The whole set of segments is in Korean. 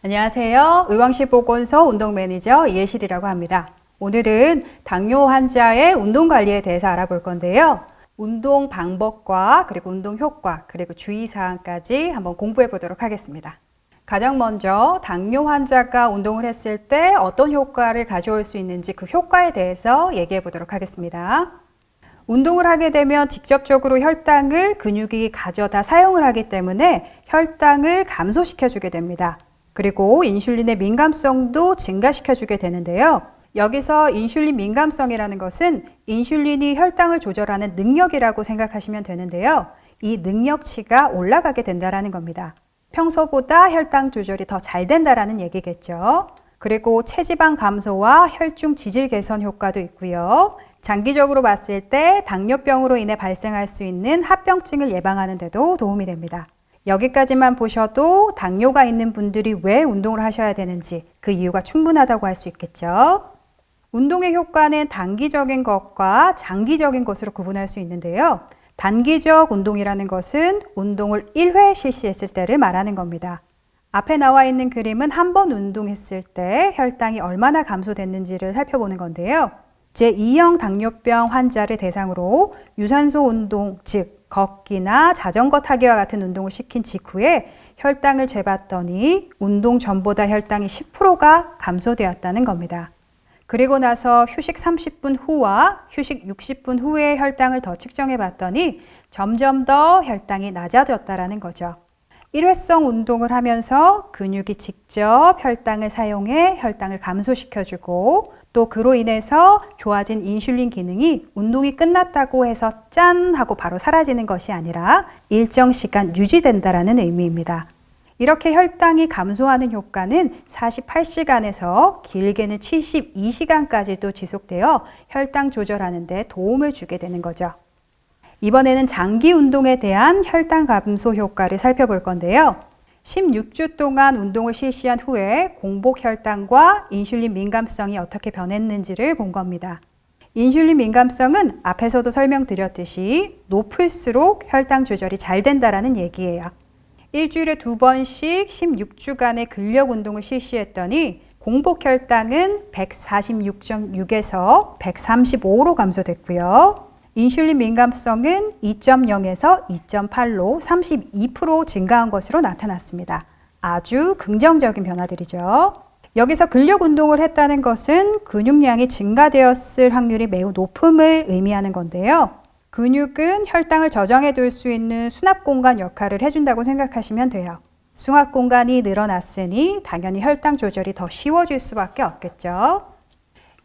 안녕하세요. 의왕시 보건소 운동 매니저 이예실이라고 합니다. 오늘은 당뇨 환자의 운동 관리에 대해서 알아볼 건데요. 운동 방법과 그리고 운동 효과 그리고 주의사항까지 한번 공부해 보도록 하겠습니다. 가장 먼저 당뇨 환자가 운동을 했을 때 어떤 효과를 가져올 수 있는지 그 효과에 대해서 얘기해 보도록 하겠습니다. 운동을 하게 되면 직접적으로 혈당을 근육이 가져다 사용을 하기 때문에 혈당을 감소시켜 주게 됩니다. 그리고 인슐린의 민감성도 증가시켜 주게 되는데요. 여기서 인슐린 민감성이라는 것은 인슐린이 혈당을 조절하는 능력이라고 생각하시면 되는데요. 이 능력치가 올라가게 된다는 겁니다. 평소보다 혈당 조절이 더 잘 된다는 얘기겠죠. 그리고 체지방 감소와 혈중 지질 개선 효과도 있고요. 장기적으로 봤을 때 당뇨병으로 인해 발생할 수 있는 합병증을 예방하는 데도 도움이 됩니다. 여기까지만 보셔도 당뇨가 있는 분들이 왜 운동을 하셔야 되는지 그 이유가 충분하다고 할 수 있겠죠. 운동의 효과는 단기적인 것과 장기적인 것으로 구분할 수 있는데요. 단기적 운동이라는 것은 운동을 1회 실시했을 때를 말하는 겁니다. 앞에 나와 있는 그림은 한 번 운동했을 때 혈당이 얼마나 감소됐는지를 살펴보는 건데요. 제2형 당뇨병 환자를 대상으로 유산소 운동, 즉 걷기나 자전거 타기와 같은 운동을 시킨 직후에 혈당을 재봤더니 운동 전보다 혈당이 10%가 감소되었다는 겁니다. 그리고 나서 휴식 30분 후와 휴식 60분 후에 혈당을 더 측정해 봤더니 점점 더 혈당이 낮아졌다는 거죠. 일회성 운동을 하면서 근육이 직접 혈당을 사용해 혈당을 감소시켜주고 또 그로 인해서 좋아진 인슐린 기능이 운동이 끝났다고 해서 짠 하고 바로 사라지는 것이 아니라 일정 시간 유지된다라는 의미입니다. 이렇게 혈당이 감소하는 효과는 48시간에서 길게는 72시간까지도 지속되어 혈당 조절하는 데 도움을 주게 되는 거죠. 이번에는 장기 운동에 대한 혈당 감소 효과를 살펴볼 건데요. 16주 동안 운동을 실시한 후에 공복 혈당과 인슐린 민감성이 어떻게 변했는지를 본 겁니다. 인슐린 민감성은 앞에서도 설명드렸듯이 높을수록 혈당 조절이 잘 된다는 얘기예요. 일주일에 두 번씩 16주간의 근력 운동을 실시했더니 공복 혈당은 146.6에서 135로 감소됐고요. 인슐린 민감성은 2.0에서 2.8로 32% 증가한 것으로 나타났습니다. 아주 긍정적인 변화들이죠. 여기서 근력 운동을 했다는 것은 근육량이 증가되었을 확률이 매우 높음을 의미하는 건데요. 근육은 혈당을 저장해 둘 수 있는 수납 공간 역할을 해준다고 생각하시면 돼요. 수납 공간이 늘어났으니 당연히 혈당 조절이 더 쉬워질 수밖에 없겠죠.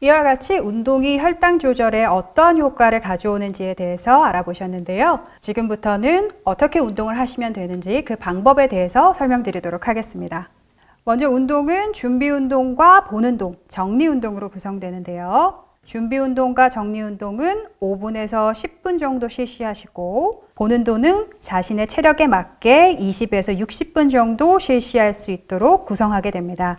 이와 같이 운동이 혈당 조절에 어떤 효과를 가져오는지에 대해서 알아보셨는데요. 지금부터는 어떻게 운동을 하시면 되는지 그 방법에 대해서 설명드리도록 하겠습니다. 먼저 운동은 준비 운동과 본 운동, 정리 운동으로 구성되는데요. 준비 운동과 정리 운동은 5분에서 10분 정도 실시하시고 본 운동은 자신의 체력에 맞게 20에서 60분 정도 실시할 수 있도록 구성하게 됩니다.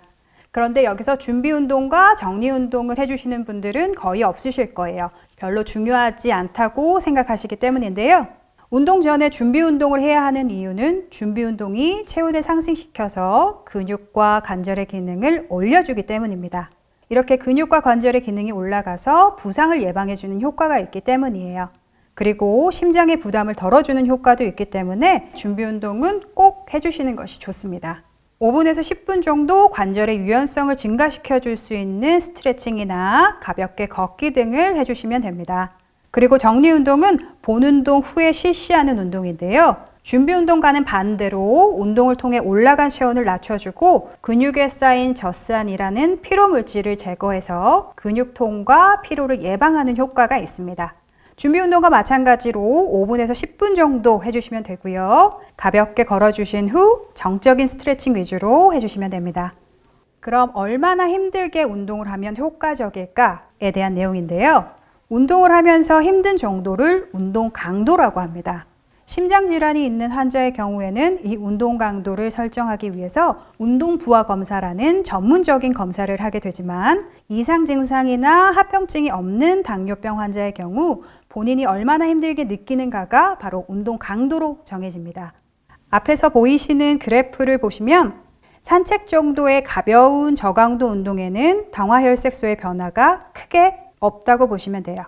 그런데 여기서 준비 운동과 정리 운동을 해주시는 분들은 거의 없으실 거예요. 별로 중요하지 않다고 생각하시기 때문인데요. 운동 전에 준비 운동을 해야 하는 이유는 준비 운동이 체온을 상승시켜서 근육과 관절의 기능을 올려주기 때문입니다. 이렇게 근육과 관절의 기능이 올라가서 부상을 예방해주는 효과가 있기 때문이에요. 그리고 심장의 부담을 덜어주는 효과도 있기 때문에 준비 운동은 꼭 해주시는 것이 좋습니다. 5분에서 10분 정도 관절의 유연성을 증가시켜 줄 수 있는 스트레칭이나 가볍게 걷기 등을 해주시면 됩니다. 그리고 정리 운동은 본 운동 후에 실시하는 운동인데요. 준비 운동과는 반대로 운동을 통해 올라간 체온을 낮춰주고 근육에 쌓인 젖산이라는 피로 물질을 제거해서 근육통과 피로를 예방하는 효과가 있습니다. 준비 운동과 마찬가지로 5분에서 10분 정도 해주시면 되고요. 가볍게 걸어주신 후 정적인 스트레칭 위주로 해주시면 됩니다. 그럼 얼마나 힘들게 운동을 하면 효과적일까에 대한 내용인데요. 운동을 하면서 힘든 정도를 운동 강도라고 합니다. 심장질환이 있는 환자의 경우에는 이 운동 강도를 설정하기 위해서 운동 부하 검사라는 전문적인 검사를 하게 되지만 이상 증상이나 합병증이 없는 당뇨병 환자의 경우 본인이 얼마나 힘들게 느끼는가가 바로 운동 강도로 정해집니다. 앞에서 보이시는 그래프를 보시면 산책 정도의 가벼운 저강도 운동에는 당화혈색소의 변화가 크게 없다고 보시면 돼요.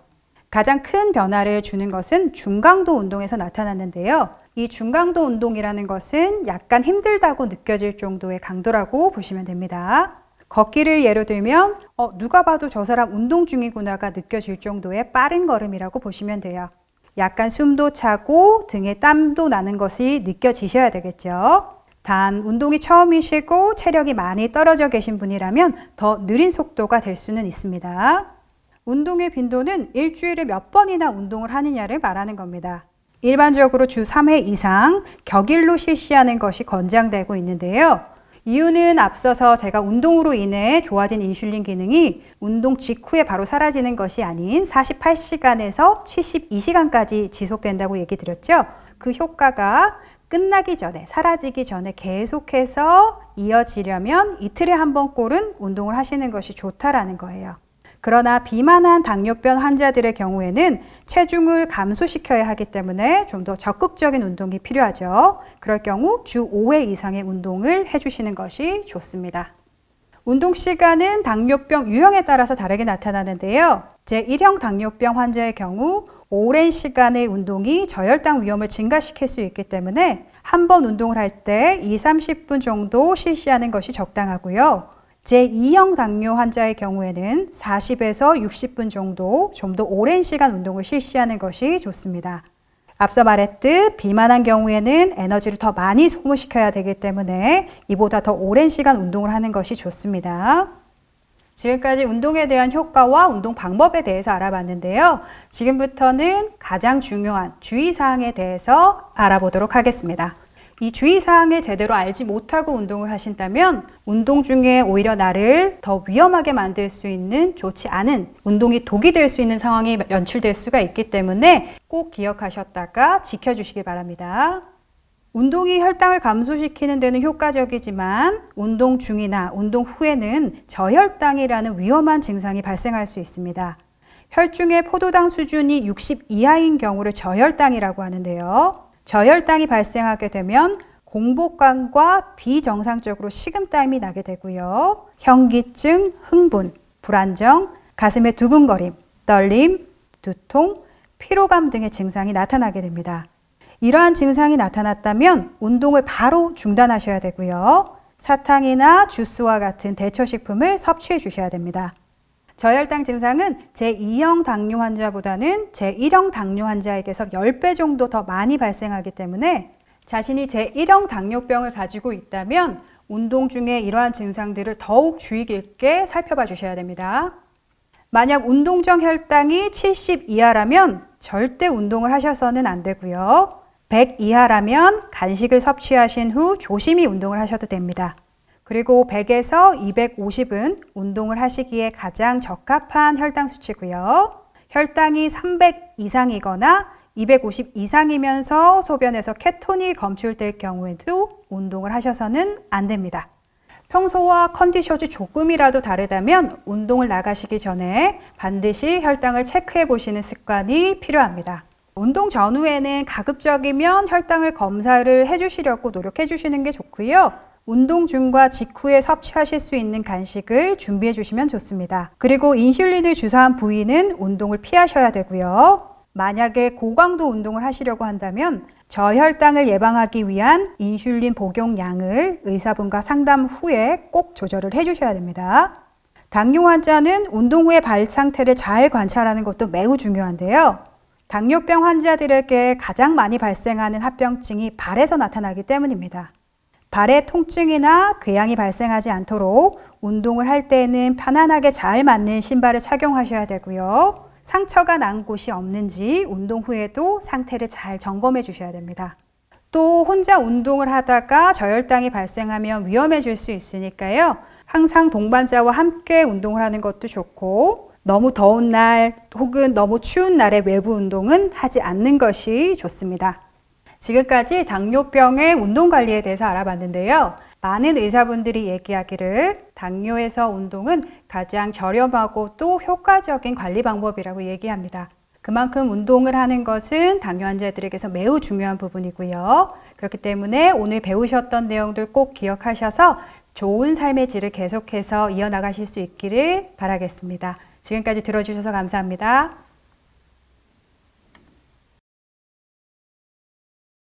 가장 큰 변화를 주는 것은 중강도 운동에서 나타났는데요. 이 중강도 운동이라는 것은 약간 힘들다고 느껴질 정도의 강도라고 보시면 됩니다. 걷기를 예로 들면 어, 누가 봐도 저 사람 운동 중이구나가 느껴질 정도의 빠른 걸음이라고 보시면 돼요. 약간 숨도 차고 등에 땀도 나는 것이 느껴지셔야 되겠죠. 단 운동이 처음이시고 체력이 많이 떨어져 계신 분이라면 더 느린 속도가 될 수는 있습니다. 운동의 빈도는 일주일에 몇 번이나 운동을 하느냐를 말하는 겁니다. 일반적으로 주 3회 이상 격일로 실시하는 것이 권장되고 있는데요. 이유는 앞서서 제가 운동으로 인해 좋아진 인슐린 기능이 운동 직후에 바로 사라지는 것이 아닌 48시간에서 72시간까지 지속된다고 얘기 드렸죠. 그 효과가 끝나기 전에, 사라지기 전에 계속해서 이어지려면 이틀에 한 번꼴은 운동을 하시는 것이 좋다라는 거예요. 그러나 비만한 당뇨병 환자들의 경우에는 체중을 감소시켜야 하기 때문에 좀 더 적극적인 운동이 필요하죠. 그럴 경우 주 5회 이상의 운동을 해주시는 것이 좋습니다. 운동 시간은 당뇨병 유형에 따라서 다르게 나타나는데요. 제1형 당뇨병 환자의 경우 오랜 시간의 운동이 저혈당 위험을 증가시킬 수 있기 때문에 한 번 운동을 할 때 2, 30분 정도 실시하는 것이 적당하고요. 제2형 당뇨 환자의 경우에는 40에서 60분 정도 좀 더 오랜 시간 운동을 실시하는 것이 좋습니다. 앞서 말했듯 비만한 경우에는 에너지를 더 많이 소모시켜야 되기 때문에 이보다 더 오랜 시간 운동을 하는 것이 좋습니다. 지금까지 운동에 대한 효과와 운동 방법에 대해서 알아봤는데요. 지금부터는 가장 중요한 주의사항에 대해서 알아보도록 하겠습니다. 이 주의사항을 제대로 알지 못하고 운동을 하신다면 운동 중에 오히려 나를 더 위험하게 만들 수 있는 좋지 않은 운동이 독이 될 수 있는 상황이 연출될 수가 있기 때문에 꼭 기억하셨다가 지켜주시기 바랍니다. 운동이 혈당을 감소시키는 데는 효과적이지만 운동 중이나 운동 후에는 저혈당이라는 위험한 증상이 발생할 수 있습니다. 혈중의 포도당 수준이 60 이하인 경우를 저혈당이라고 하는데요. 저혈당이 발생하게 되면 공복감과 비정상적으로 식은땀이 나게 되고요. 현기증, 흥분, 불안정, 가슴의 두근거림, 떨림, 두통, 피로감 등의 증상이 나타나게 됩니다. 이러한 증상이 나타났다면 운동을 바로 중단하셔야 되고요. 사탕이나 주스와 같은 대처식품을 섭취해 주셔야 됩니다. 저혈당 증상은 제2형 당뇨 환자보다는 제1형 당뇨 환자에게서 10배 정도 더 많이 발생하기 때문에 자신이 제1형 당뇨병을 가지고 있다면 운동 중에 이러한 증상들을 더욱 주의 깊게 살펴봐 주셔야 됩니다. 만약 운동 전 혈당이 70 이하라면 절대 운동을 하셔서는 안 되고요. 100 이하라면 간식을 섭취하신 후 조심히 운동을 하셔도 됩니다. 그리고 100에서 250은 운동을 하시기에 가장 적합한 혈당 수치고요. 혈당이 300 이상이거나 250 이상이면서 소변에서 케톤이 검출될 경우에도 운동을 하셔서는 안 됩니다. 평소와 컨디션이 조금이라도 다르다면 운동을 나가시기 전에 반드시 혈당을 체크해 보시는 습관이 필요합니다. 운동 전후에는 가급적이면 혈당을 검사를 해주시려고 노력해 주시는 게 좋고요. 운동 중과 직후에 섭취하실 수 있는 간식을 준비해 주시면 좋습니다. 그리고 인슐린을 주사한 부위는 운동을 피하셔야 되고요. 만약에 고강도 운동을 하시려고 한다면 저혈당을 예방하기 위한 인슐린 복용량을 의사분과 상담 후에 꼭 조절을 해 주셔야 됩니다. 당뇨 환자는 운동 후의 발 상태를 잘 관찰하는 것도 매우 중요한데요. 당뇨병 환자들에게 가장 많이 발생하는 합병증이 발에서 나타나기 때문입니다. 발에 통증이나 궤양이 발생하지 않도록 운동을 할 때는 편안하게 잘 맞는 신발을 착용하셔야 되고요. 상처가 난 곳이 없는지 운동 후에도 상태를 잘 점검해 주셔야 됩니다. 또 혼자 운동을 하다가 저혈당이 발생하면 위험해질 수 있으니까요. 항상 동반자와 함께 운동을 하는 것도 좋고 너무 더운 날 혹은 너무 추운 날에 외부 운동은 하지 않는 것이 좋습니다. 지금까지 당뇨병의 운동 관리에 대해서 알아봤는데요. 많은 의사분들이 얘기하기를 당뇨에서 운동은 가장 저렴하고 또 효과적인 관리 방법이라고 얘기합니다. 그만큼 운동을 하는 것은 당뇨 환자들에게서 매우 중요한 부분이고요. 그렇기 때문에 오늘 배우셨던 내용들 꼭 기억하셔서 좋은 삶의 질을 계속해서 이어나가실 수 있기를 바라겠습니다. 지금까지 들어주셔서 감사합니다.